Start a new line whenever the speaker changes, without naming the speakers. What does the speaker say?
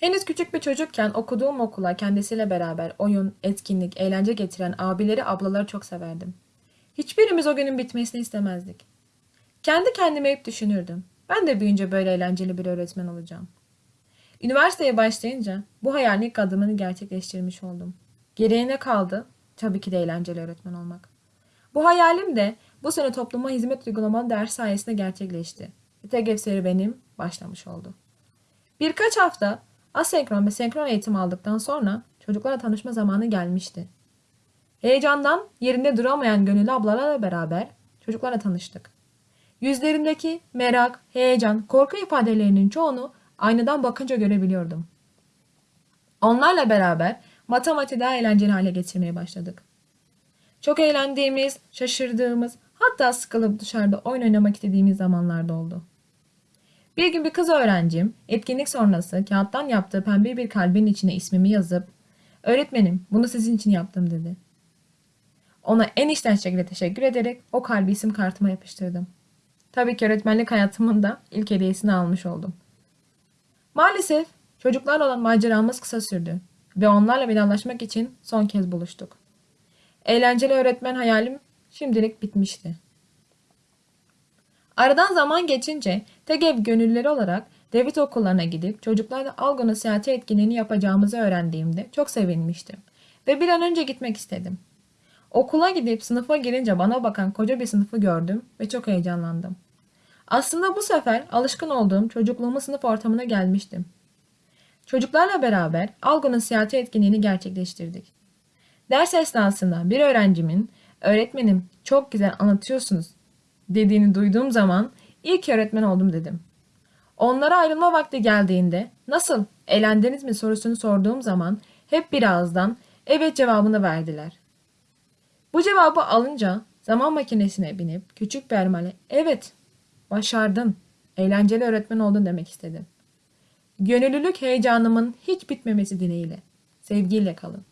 Henüz küçük bir çocukken okuduğum okula kendisiyle beraber oyun, etkinlik, eğlence getiren abileri, ablaları çok severdim. Hiçbirimiz o günün bitmesini istemezdik. Kendi kendime hep düşünürdüm. Ben de büyüyünce böyle eğlenceli bir öğretmen olacağım. Üniversiteye başlayınca bu hayalin ilk adımını gerçekleştirmiş oldum. Geriye ne kaldı? Tabii ki de eğlenceli öğretmen olmak. Bu hayalim de bu sene topluma hizmet uygulamalı ders sayesinde gerçekleşti. TGF serüvenim başlamış oldu. Birkaç hafta asenkron ve senkron eğitim aldıktan sonra çocuklarla tanışma zamanı gelmişti. Heyecandan yerinde duramayan gönüllü ablalarla beraber çocuklarla tanıştık. Yüzlerindeki merak, heyecan, korku ifadelerinin çoğunu aynadan bakınca görebiliyordum. Onlarla beraber matematiği daha eğlenceli hale getirmeye başladık. Çok eğlendiğimiz, şaşırdığımız, hatta sıkılıp dışarıda oyun oynamak istediğimiz zamanlarda oldu. Bir gün bir kız öğrencim etkinlik sonrası kağıttan yaptığı pembe bir kalbin içine ismimi yazıp öğretmenim bunu sizin için yaptım dedi. Ona en içten şekilde teşekkür ederek o kalbi isim kartıma yapıştırdım. Tabii ki öğretmenlik hayatımın da ilk hediyesini almış oldum. Maalesef çocuklarla olan maceramız kısa sürdü ve onlarla vedalaşmak için son kez buluştuk. Eğlenceli öğretmen hayalim şimdilik bitmişti. Aradan zaman geçince TGV gönüllüleri olarak devlet okullarına gidip çocuklarla algı nasihati etkinliğini yapacağımızı öğrendiğimde çok sevinmiştim ve bir an önce gitmek istedim. Okula gidip sınıfa girince bana bakan koca bir sınıfı gördüm ve çok heyecanlandım. Aslında bu sefer alışkın olduğum çocukluğumun sınıf ortamına gelmiştim. Çocuklarla beraber algı nasihati etkinliğini gerçekleştirdik. Ders esnasında bir öğrencimin öğretmenim çok güzel anlatıyorsunuz dediğini duyduğum zaman ilk öğretmen oldum dedim. Onlara ayrılma vakti geldiğinde nasıl eğlendiniz mi sorusunu sorduğum zaman hep bir ağızdan evet cevabını verdiler. Bu cevabı alınca zaman makinesine binip küçük bir armale evet başardın eğlenceli öğretmen oldun demek istedim. Gönüllülük heyecanımın hiç bitmemesi dileğiyle. Sevgiyle kalın.